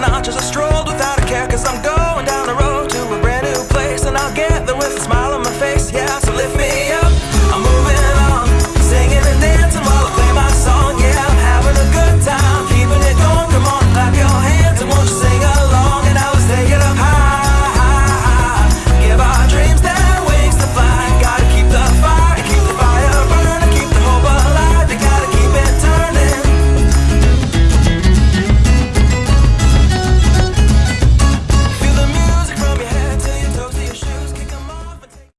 the notches. I strolled without a care, cause I'm gone.